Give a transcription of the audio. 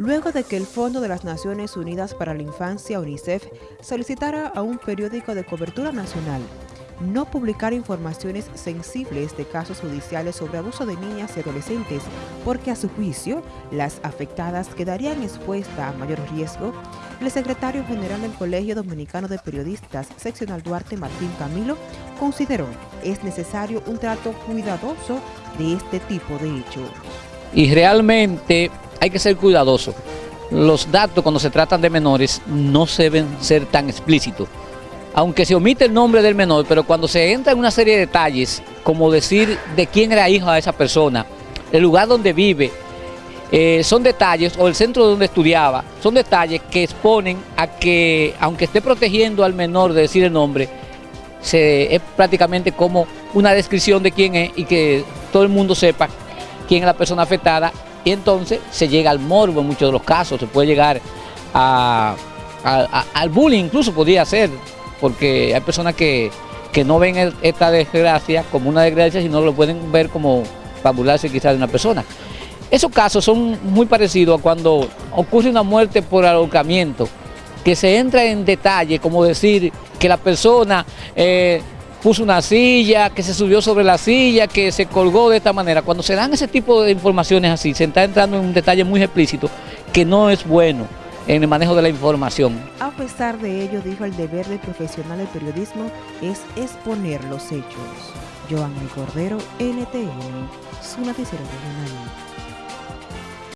luego de que el Fondo de las Naciones Unidas para la Infancia, UNICEF, solicitara a un periódico de cobertura nacional no publicar informaciones sensibles de casos judiciales sobre abuso de niñas y adolescentes, porque a su juicio las afectadas quedarían expuestas a mayor riesgo, el secretario general del Colegio Dominicano de Periodistas, seccional Duarte Martín Camilo, consideró es necesario un trato cuidadoso de este tipo de hechos. Y realmente hay que ser cuidadoso. Los datos cuando se tratan de menores no deben ser tan explícitos aunque se omite el nombre del menor, pero cuando se entra en una serie de detalles, como decir de quién era hijo de esa persona, el lugar donde vive, eh, son detalles, o el centro donde estudiaba, son detalles que exponen a que, aunque esté protegiendo al menor de decir el nombre, se, es prácticamente como una descripción de quién es y que todo el mundo sepa quién es la persona afectada y entonces se llega al morbo en muchos de los casos, se puede llegar al bullying incluso podría ser, porque hay personas que, no ven esta desgracia como una desgracia, sino lo pueden ver como fabularse quizás de una persona. Esos casos son muy parecidos a cuando ocurre una muerte por ahorcamiento, que se entra en detalle, como decir que la persona eh, puso una silla, que se subió sobre la silla, que se colgó de esta manera. Cuando se dan ese tipo de informaciones así, se está entrando en un detalle muy explícito que no es bueno en el manejo de la información. A pesar de ello, dijo, el deber del profesional del periodismo es exponer los hechos. Joan Cordero, NTN, su noticiero regional.